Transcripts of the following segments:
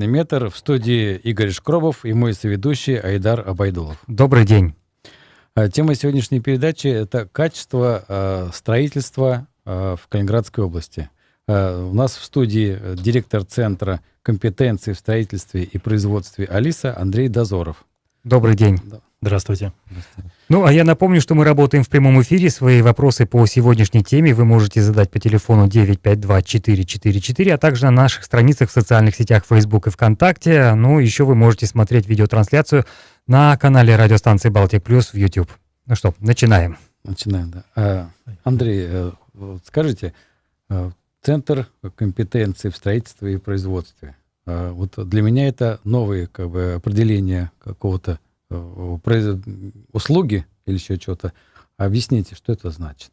метр в студии Игорь Шкробов и мой соведущий Айдар Абайдулов. Добрый день. А, тема сегодняшней передачи – это качество э, строительства э, в Калининградской области. Э, у нас в студии директор Центра компетенции в строительстве и производстве «Алиса» Андрей Дозоров. Добрый день. Здравствуйте. Здравствуйте. Ну, а я напомню, что мы работаем в прямом эфире. Свои вопросы по сегодняшней теме вы можете задать по телефону 952-444, а также на наших страницах в социальных сетях Facebook и ВКонтакте. Ну, еще вы можете смотреть видеотрансляцию на канале радиостанции «Балтик Плюс» в YouTube. Ну что, начинаем. Начинаем, да. А, Андрей, э, скажите, э, Центр компетенции в строительстве и производстве. А, вот для меня это новые как бы, определения какого-то Э, услуги или еще что-то. Объясните, что это значит?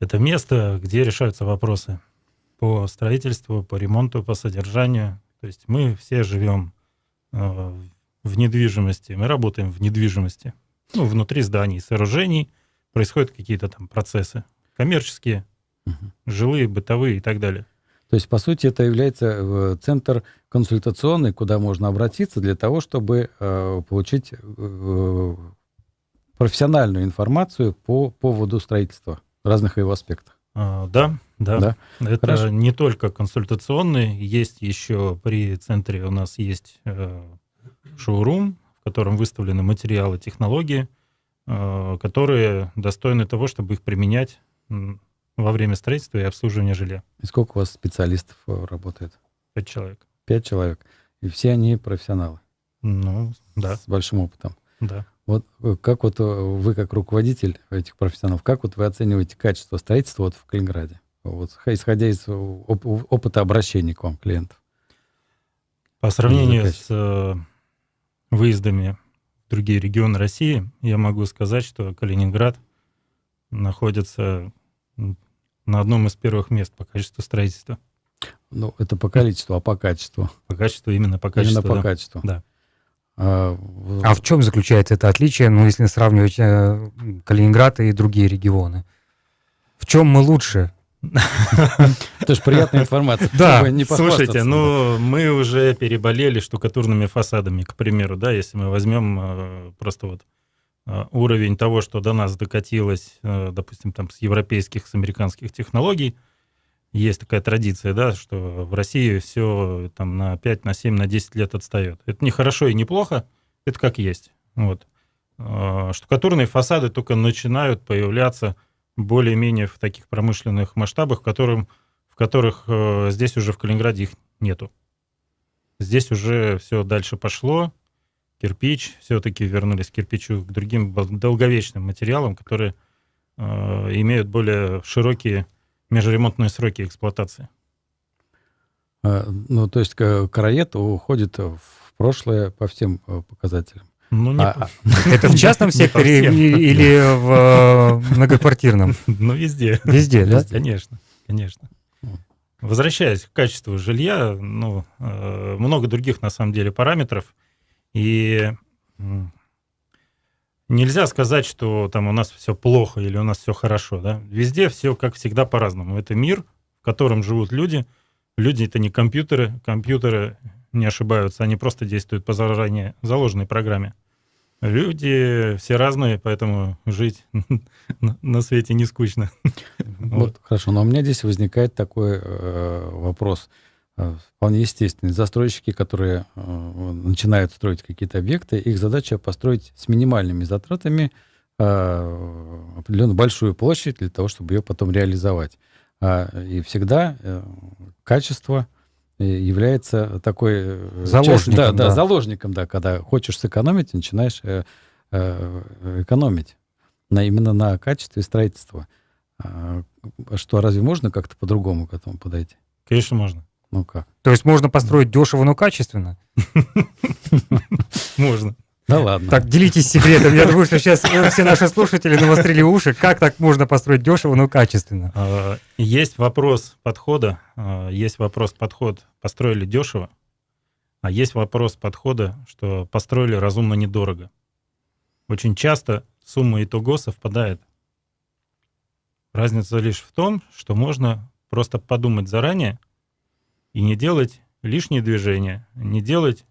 Это место, где решаются вопросы по строительству, по ремонту, по содержанию. То есть мы все живем э, в недвижимости, мы работаем в недвижимости. Ну, внутри зданий, сооружений происходят какие-то там процессы коммерческие, угу. жилые, бытовые и так далее. То есть, по сути, это является э, центр консультационный, куда можно обратиться для того, чтобы э, получить э, профессиональную информацию по поводу строительства разных его аспектах. А, да, да, да. Это Хорошо. не только консультационный, есть еще при центре у нас есть э, шоурум, в котором выставлены материалы, технологии, э, которые достойны того, чтобы их применять во время строительства и обслуживания жилья. И сколько у вас специалистов э, работает? Пять человек. Пять человек. И все они профессионалы? Ну, да. С большим опытом? Да. Вот э, как вот э, вы, как руководитель этих профессионалов, как вот вы оцениваете качество строительства вот в Калининграде? Вот, исходя из оп опыта обращения к вам клиентов. По сравнению с выездами в другие регионы России, я могу сказать, что Калининград находится на одном из первых мест по качеству строительства. Ну, это по количеству, а по качеству? По качеству, именно по качеству. Именно по да. качеству. Да. А, а в чем заключается это отличие, ну, если сравнивать э, Калининград и другие регионы? В чем мы лучше? Это же приятная информация. Да, слушайте, ну, мы уже переболели штукатурными фасадами, к примеру, да, если мы возьмем э, просто вот уровень того, что до нас докатилось, э, допустим, там с европейских, с американских технологий, есть такая традиция, да, что в России все там на 5, на 7, на 10 лет отстает. Это не хорошо и не плохо, это как есть. Вот. Э, штукатурные фасады только начинают появляться более-менее в таких промышленных масштабах, в, которым, в которых здесь уже в Калининграде их нету. Здесь уже все дальше пошло, кирпич, все-таки вернулись к кирпичу, к другим долговечным материалам, которые э, имеют более широкие межремонтные сроки эксплуатации. А, ну, то есть караед уходит в прошлое по всем э, показателям. Ну, не а, по... А, это в частном секторе или в э, многоквартирном? Ну, везде. Везде, да? Конечно, конечно. Возвращаясь к качеству жилья, ну, э, много других, на самом деле, параметров – и нельзя сказать, что там у нас все плохо или у нас все хорошо. Да? Везде все, как всегда, по-разному. Это мир, в котором живут люди. Люди — это не компьютеры. Компьютеры не ошибаются, они просто действуют по заранее заложенной программе. Люди все разные, поэтому жить на свете не скучно. Вот, хорошо, но у меня здесь возникает такой э, вопрос. Э, вполне естественные. Застройщики, которые э, начинают строить какие-то объекты, их задача построить с минимальными затратами э, определенно большую площадь для того, чтобы ее потом реализовать. А, и всегда качество является такой... Заложником, часть, да, да, да, заложником, да, когда хочешь сэкономить, начинаешь экономить на, именно на качестве строительства. А, что, разве можно как-то по-другому к этому подойти? Конечно, можно. Ну как? То есть можно построить дешево, но качественно? Можно. Да ладно. Так, делитесь секретом. Я думаю, что сейчас все наши слушатели навострили уши. Как так можно построить дешево, но качественно? А, есть вопрос подхода. А, есть вопрос подход. Построили дешево. А есть вопрос подхода, что построили разумно недорого. Очень часто сумма итого совпадает. Разница лишь в том, что можно просто подумать заранее, и не делать лишние движения, не делать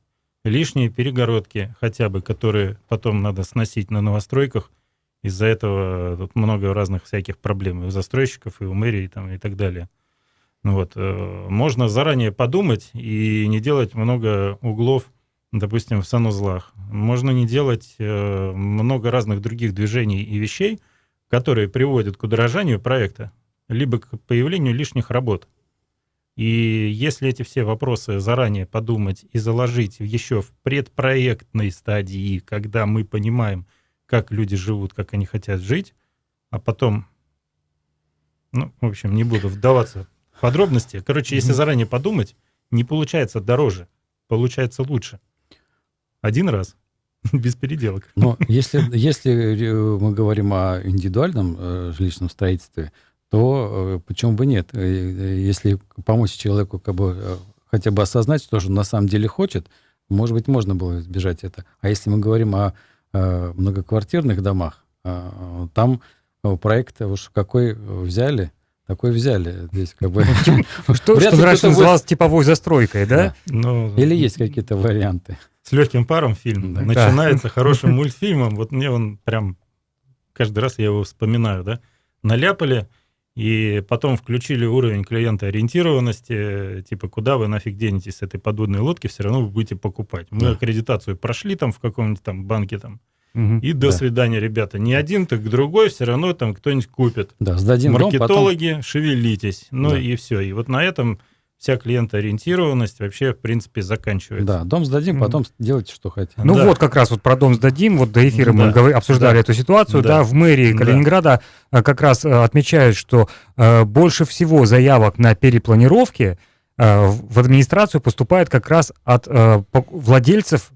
лишние перегородки хотя бы, которые потом надо сносить на новостройках. Из-за этого тут много разных всяких проблем и у застройщиков, и у мэрии там, и так далее. Ну вот. Э, можно заранее подумать и не делать много углов, допустим, в санузлах. Можно не делать э, много разных других движений и вещей, которые приводят к удорожанию проекта, либо к появлению лишних работ. И если эти все вопросы заранее подумать и заложить еще в предпроектной стадии, когда мы понимаем, как люди живут, как они хотят жить, а потом, ну, в общем, не буду вдаваться в подробности. Короче, если заранее подумать, не получается дороже, получается лучше. Один раз, без переделок. Но если, если мы говорим о индивидуальном э, жилищном строительстве, то э, почему бы нет? Э, э, если помочь человеку как бы хотя бы осознать, что же он на самом деле хочет, может быть, можно было избежать это. А если мы говорим о, многоквартирных домах, там проект уж какой взяли, такой взяли. Здесь как бы... Что раньше называлось типовой застройкой, да? Ну, Или есть какие-то варианты? С легким паром фильм начинается хорошим мультфильмом. Вот мне он прям каждый раз я его вспоминаю, да? Наляпали, и потом включили уровень клиента ориентированности, типа, куда вы нафиг денетесь с этой подводной лодки, все равно вы будете покупать. Мы да. аккредитацию прошли там в каком-нибудь там банке там, угу, и до да. свидания, ребята. Не один, так другой, все равно там кто-нибудь купит. Да, сдадим Маркетологи, дом, потом... шевелитесь. Ну да. и все. И вот на этом вся клиентоориентированность вообще, в принципе, заканчивается. Да, дом сдадим, потом mm. делайте, что хотите. Ну да. вот как раз вот про дом сдадим, вот до эфира да. мы обсуждали да. эту ситуацию, да. да, в мэрии Калининграда да. как раз э, отмечают, что э, больше всего заявок на перепланировки э, в администрацию поступает как раз от э, владельцев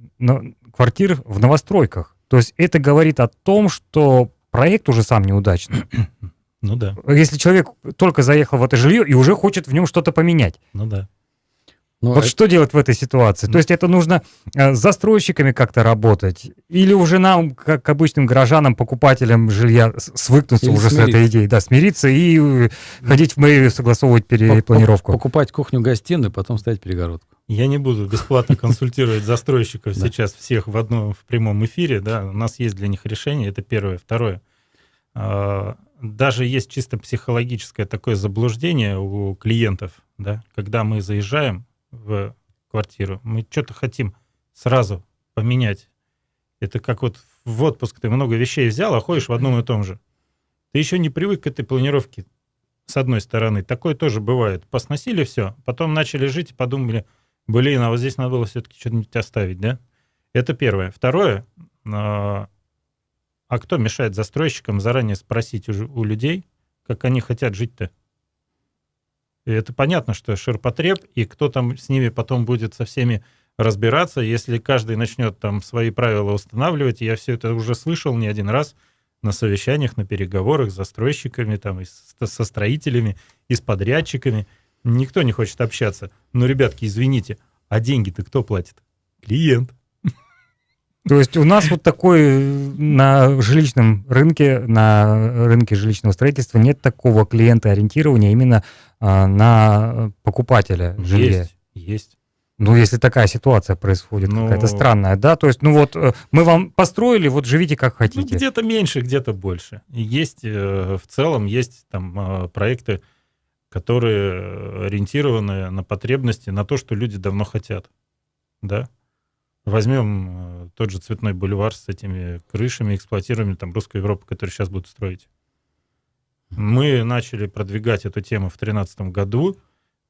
квартир в новостройках. То есть это говорит о том, что проект уже сам неудачный. Ну да. Если человек только заехал в это жилье и уже хочет в нем что-то поменять. Ну да. Но ну, вот это... что делать в этой ситуации? Ну... То есть это нужно э, с застройщиками как-то работать? Или уже нам, как обычным горожанам, покупателям жилья, свыкнуться Или уже смириться. с этой идеей? Да, смириться и э, ходить в мэрию, согласовывать перепланировку. Покупать кухню-гостиную, потом ставить перегородку. Я не буду бесплатно консультировать застройщиков сейчас всех в одном в прямом эфире. Да, у нас есть для них решение. Это первое. Второе а, даже есть чисто психологическое такое заблуждение у клиентов, да, когда мы заезжаем в квартиру, мы что-то хотим сразу поменять. Это как вот в отпуск ты много вещей взял, а ходишь в одном и том же. Ты еще не привык к этой планировке, с одной стороны. Такое тоже бывает. Посносили все, потом начали жить и подумали, блин, а вот здесь надо было все-таки что-нибудь оставить, да? Это первое. Второе, а, кто мешает застройщикам заранее спросить у, у людей, как они хотят жить-то? И это понятно, что ширпотреб, и кто там с ними потом будет со всеми разбираться, если каждый начнет там свои правила устанавливать. Я все это уже слышал не один раз на совещаниях, на переговорах с застройщиками, там, и со строителями, и с подрядчиками. Никто не хочет общаться. Но, ребятки, извините, а деньги-то кто платит? Клиент. То есть у нас вот такой на жилищном рынке, на рынке жилищного строительства нет такого клиента-ориентирования именно а, на покупателя жилья. Есть, есть. Ну, если такая ситуация происходит, ну, какая-то странная, да? То есть, ну вот, э, мы вам построили, вот живите как ну, хотите. Ну, где-то меньше, где-то больше. Есть, э, в целом, есть там э, проекты, которые ориентированы на потребности, на то, что люди давно хотят, да? Возьмем э, тот же Цветной бульвар с этими крышами, эксплуатируемыми там Русскую Европу, которую сейчас будут строить. Мы начали продвигать эту тему в 2013 году,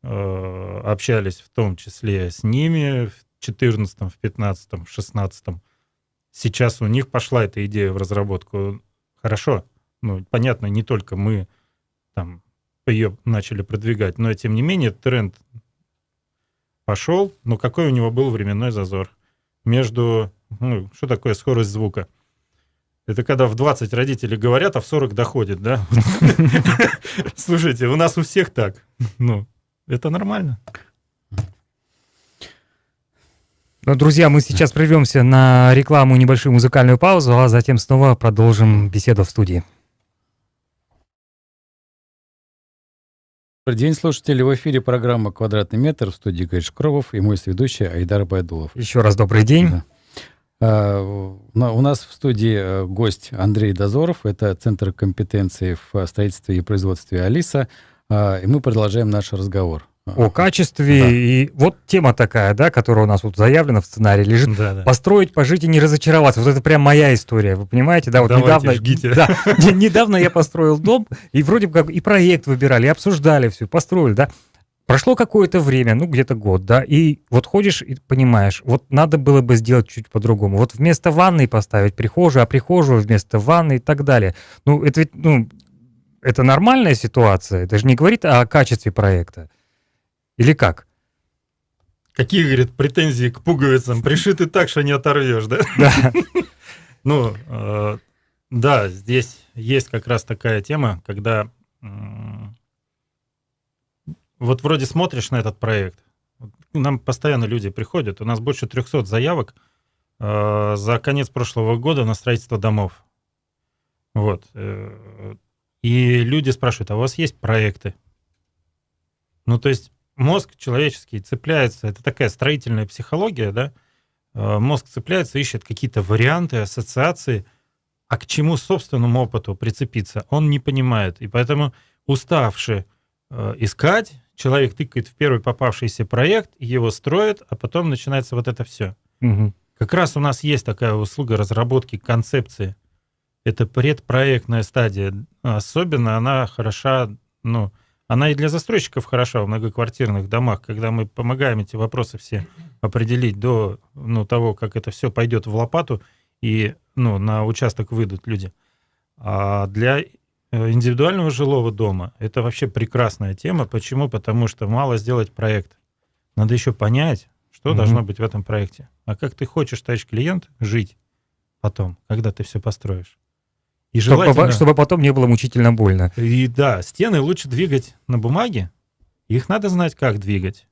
э, общались в том числе с ними в 2014, в 2015, в 2016. Сейчас у них пошла эта идея в разработку. Хорошо, ну, понятно, не только мы там ее начали продвигать, но тем не менее тренд пошел, но какой у него был временной зазор? Между... Ну, что такое скорость звука? Это когда в 20 родители говорят, а в 40 доходит, да? Слушайте, у нас у всех так. Ну, это нормально. Ну, друзья, мы сейчас прервемся на рекламу и небольшую музыкальную паузу, а затем снова продолжим беседу в студии. Добрый день, слушатели. В эфире программа «Квадратный метр» в студии Гай Шкровов и мой сведущий Айдар Байдулов. Еще раз добрый день. Да. А, у нас в студии э, гость Андрей Дозоров. Это Центр компетенции в строительстве и производстве «Алиса». А, и мы продолжаем наш разговор о качестве. Да. И вот тема такая, да, которая у нас вот заявлена в сценарии, лежит. Да, да. Построить, пожить и не разочароваться. Вот это прям моя история, вы понимаете, да? Вот Давайте, недавно, жгите. Да, недавно я построил дом, и вроде бы как и проект выбирали, и обсуждали все, построили, да. Прошло какое-то время, ну где-то год, да, и вот ходишь и понимаешь, вот надо было бы сделать чуть по-другому. Вот вместо ванной поставить прихожую, а прихожую вместо ванны и так далее. Ну это ведь, ну, это нормальная ситуация, это же не говорит о качестве проекта. Или как? Какие, говорит, претензии к пуговицам? Пришиты так, что не оторвешь, да? Да. Ну, э, да, здесь есть как раз такая тема, когда вот вроде смотришь на этот проект, нам постоянно люди приходят, у нас больше 300 заявок э, за конец прошлого года на строительство домов. Вот. Э, и люди спрашивают, а у вас есть проекты? Ну, то есть мозг человеческий цепляется, это такая строительная психология, да, э, мозг цепляется, ищет какие-то варианты, ассоциации, а к чему собственному опыту прицепиться, он не понимает. И поэтому уставший э, искать, человек тыкает в первый попавшийся проект, его строит, а потом начинается вот это все. Угу. Как раз у нас есть такая услуга разработки концепции. Это предпроектная стадия. Особенно она хороша, ну, она и для застройщиков хороша в многоквартирных домах, когда мы помогаем эти вопросы все определить до ну, того, как это все пойдет в лопату и ну, на участок выйдут люди. А для э, индивидуального жилого дома это вообще прекрасная тема. Почему? Потому что мало сделать проект. Надо еще понять, что mm-hmm. должно быть в этом проекте. А как ты хочешь, товарищ клиент, жить потом, когда ты все построишь. И желательно... чтобы, чтобы потом не было мучительно больно. И да, стены лучше двигать на бумаге. Их надо знать, как двигать.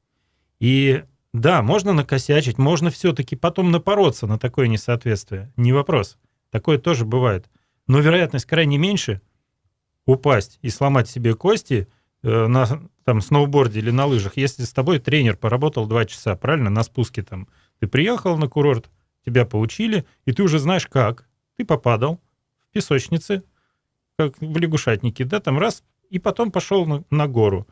И да, можно накосячить, можно все-таки потом напороться на такое несоответствие. Не вопрос. Такое тоже бывает. Но вероятность крайне меньше упасть и сломать себе кости э, на там, сноуборде или на лыжах, если с тобой тренер поработал два часа, правильно, на спуске там. Ты приехал на курорт, тебя поучили, и ты уже знаешь как. Ты попадал, песочнице, как в лягушатнике, да, там раз, и потом пошел на, на гору.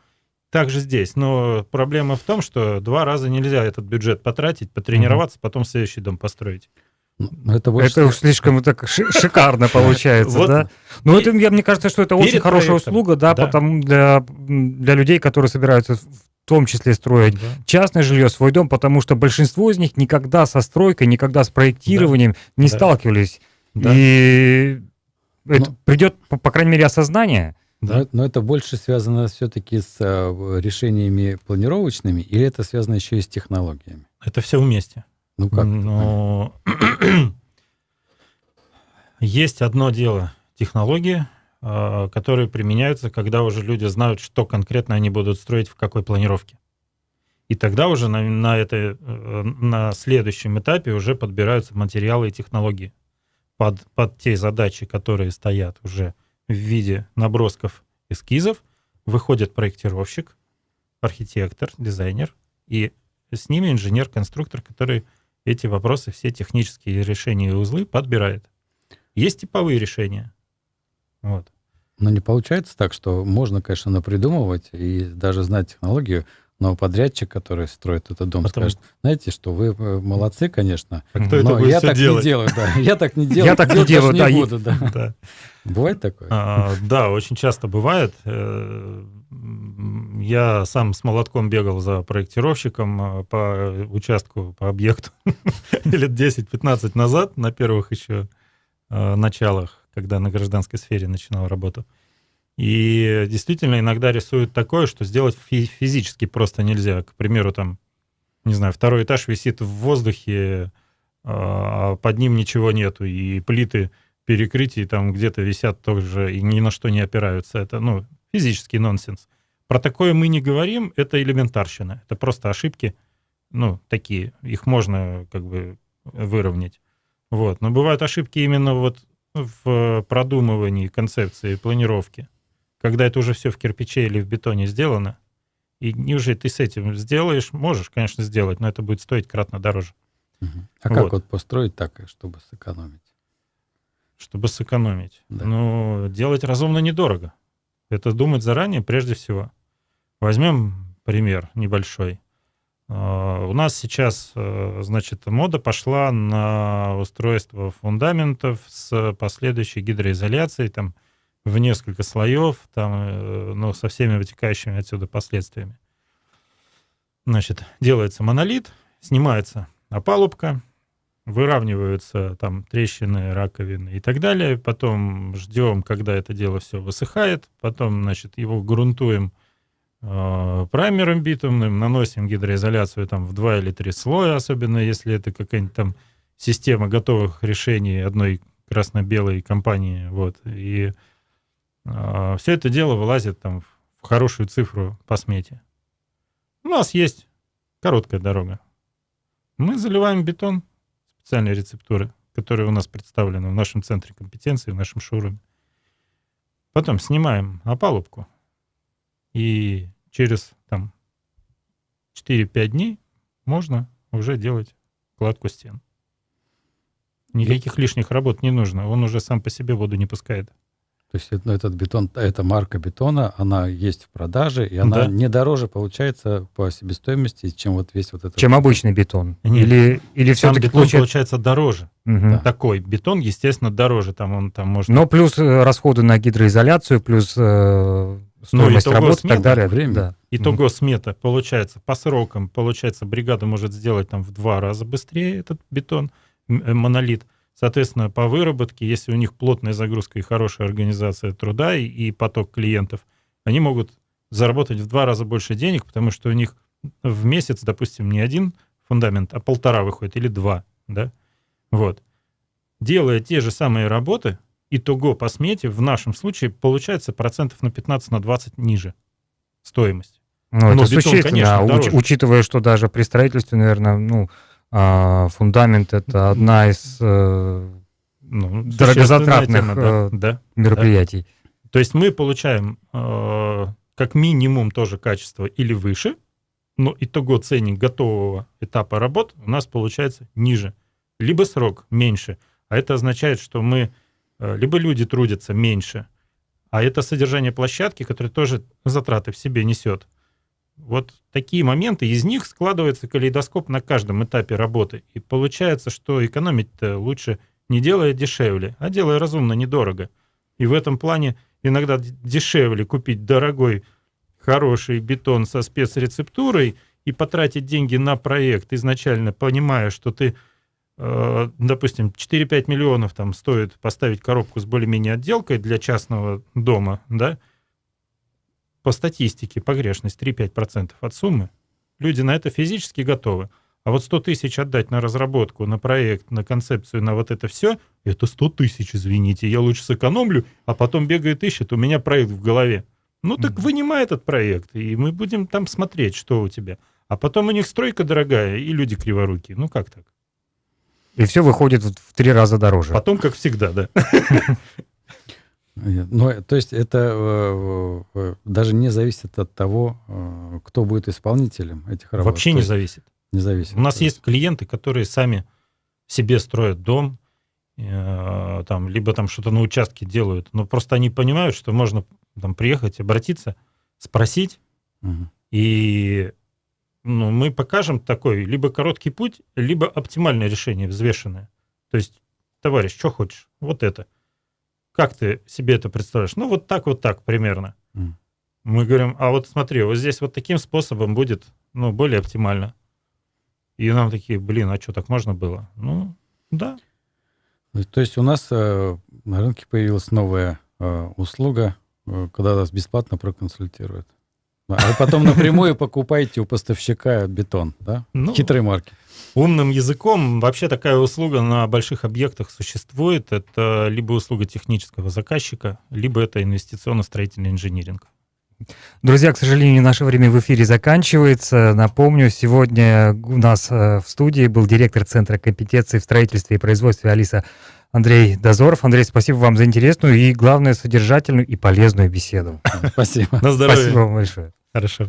Так же здесь. Но проблема в том, что два раза нельзя этот бюджет потратить, потренироваться, потом следующий дом построить. Ну, это, это уж слишком так шикарно получается, да? Ну, это, мне кажется, что это очень хорошая услуга, да, потому для, для людей, которые собираются в том числе строить частное жилье, свой дом, потому что большинство из них никогда со стройкой, никогда с проектированием не сталкивались. И это но, придет, по, по крайней мере, осознание. Да? Но, но это больше связано все-таки с а, решениями планировочными, или это связано еще и с технологиями? Это все вместе. Ну как? Но... Есть одно дело технологии, а, которые применяются, когда уже люди знают, что конкретно они будут строить в какой планировке. И тогда уже на, на, это, э, на следующем этапе уже подбираются материалы и технологии под, под те задачи, которые стоят уже в виде набросков эскизов, выходит проектировщик, архитектор, дизайнер, и с ними инженер-конструктор, который эти вопросы, все технические решения и узлы подбирает. Есть типовые решения. Вот. Но не получается так, что можно, конечно, напридумывать и даже знать технологию, но подрядчик, который строит этот дом, Потом... скажет, знаете, что вы э, молодцы, конечно, а кто но это я так делать? не делаю, да. Я так не делаю. Я так не делаю, да. буду, да. Бывает такое? А, да, очень часто бывает. Э, я сам с молотком бегал за проектировщиком э, по участку, по объекту лет 10-15 назад, на первых еще началах, когда на гражданской сфере начинал работу. И действительно иногда рисуют такое, что сделать физически просто нельзя. К примеру, там, не знаю, второй этаж висит в воздухе, а под ним ничего нету, и плиты перекрытий там где-то висят тоже и ни на что не опираются. Это, ну, физический нонсенс. Про такое мы не говорим, это элементарщина. Это просто ошибки, ну, такие. Их можно как бы выровнять. Вот. Но бывают ошибки именно вот в продумывании концепции планировки. Когда это уже все в кирпиче или в бетоне сделано, и неужели ты с этим сделаешь? Можешь, конечно, сделать, но это будет стоить кратно дороже. Угу. А вот. как вот построить так, чтобы сэкономить? Чтобы сэкономить? Да. Ну, делать разумно недорого. Это думать заранее прежде всего. Возьмем пример небольшой. А, у нас сейчас, э, значит, мода пошла на устройство фундаментов с последующей гидроизоляцией, там, в несколько слоев, там, э, ну, со всеми вытекающими отсюда последствиями. Значит, делается монолит, снимается опалубка, выравниваются там трещины, раковины и так далее. Потом ждем, когда это дело все высыхает. Потом, значит, его грунтуем э, праймером битумным, наносим гидроизоляцию там в два или три слоя, особенно если это какая-нибудь там система готовых решений одной красно-белой компании. Вот. И все это дело вылазит там в хорошую цифру по смете. У нас есть короткая дорога. Мы заливаем бетон, специальные рецептуры, которые у нас представлены в нашем центре компетенции, в нашем шоуруме. Потом снимаем опалубку. И через там 4-5 дней можно уже делать кладку стен. Никаких лишних работ не нужно. Он уже сам по себе воду не пускает. То есть ну, этот бетон, эта марка бетона, она есть в продаже, и она да. не дороже получается по себестоимости, чем вот весь вот этот... Чем обычный бетон? Нет. Или, или все-таки бетон получается... получается дороже. Угу. Такой бетон, естественно, дороже. Там он там может... Но плюс э, расходы на гидроизоляцию, плюс э, стоимость ну, работы и так далее. Время. Да. Итого угу. смета получается по срокам, получается бригада может сделать там в два раза быстрее этот бетон, э, монолит. Соответственно, по выработке, если у них плотная загрузка и хорошая организация труда и, и поток клиентов, они могут заработать в два раза больше денег, потому что у них в месяц, допустим, не один фундамент, а полтора выходит или два, да, вот. Делая те же самые работы, итого по смете в нашем случае получается процентов на 15 на 20 ниже стоимость. Ну, Но это бетон, существенно, конечно, уч, учитывая, что даже при строительстве, наверное, ну, а фундамент это одна из э, ну, дорогозатратных тема, да, э, да, мероприятий. Да. То есть мы получаем э, как минимум тоже качество или выше, но итого ценник готового этапа работ у нас получается ниже, либо срок меньше. А это означает, что мы, э, либо люди трудятся меньше, а это содержание площадки, которое тоже затраты в себе несет. Вот такие моменты, из них складывается калейдоскоп на каждом этапе работы. И получается, что экономить-то лучше не делая дешевле, а делая разумно, недорого. И в этом плане иногда дешевле купить дорогой, хороший бетон со спецрецептурой и потратить деньги на проект, изначально понимая, что ты, э, допустим, 4-5 миллионов там стоит поставить коробку с более-менее отделкой для частного дома, да, по статистике погрешность 3-5% от суммы, люди на это физически готовы. А вот 100 тысяч отдать на разработку, на проект, на концепцию, на вот это все, это 100 тысяч, извините, я лучше сэкономлю, а потом бегает ищет, у меня проект в голове. Ну так mm-hmm. вынимай этот проект, и мы будем там смотреть, что у тебя. А потом у них стройка дорогая, и люди криворукие. Ну как так? И все выходит в три раза дороже. Потом, как всегда, да. Ну, то есть это э, э, даже не зависит от того, э, кто будет исполнителем этих работ. Вообще не зависит. Не зависит. У нас есть. есть клиенты, которые сами себе строят дом, там, либо там что-то на участке делают, но просто они понимают, что можно там приехать, обратиться, спросить, угу. и ну, мы покажем такой либо короткий путь, либо оптимальное решение, взвешенное. То есть, товарищ, что хочешь? Вот это. Как ты себе это представляешь? Ну, вот так, вот так примерно. Mm. Мы говорим, а вот смотри, вот здесь вот таким способом будет, ну, более оптимально. И нам такие, блин, а что, так можно было? Ну, да. То есть у нас э, на рынке появилась новая э, услуга, э, когда вас бесплатно проконсультируют. А вы потом напрямую покупаете у поставщика бетон, да? Ну, Хитрые марки. Умным языком вообще такая услуга на больших объектах существует. Это либо услуга технического заказчика, либо это инвестиционно-строительный инжиниринг. Друзья, к сожалению, наше время в эфире заканчивается. Напомню, сегодня у нас э, в студии был директор Центра компетенции в строительстве и производстве Алиса Андрей Дозоров. Андрей, спасибо вам за интересную и, главное, содержательную и полезную беседу. Спасибо. На здоровье. Спасибо вам большое. Хорошо.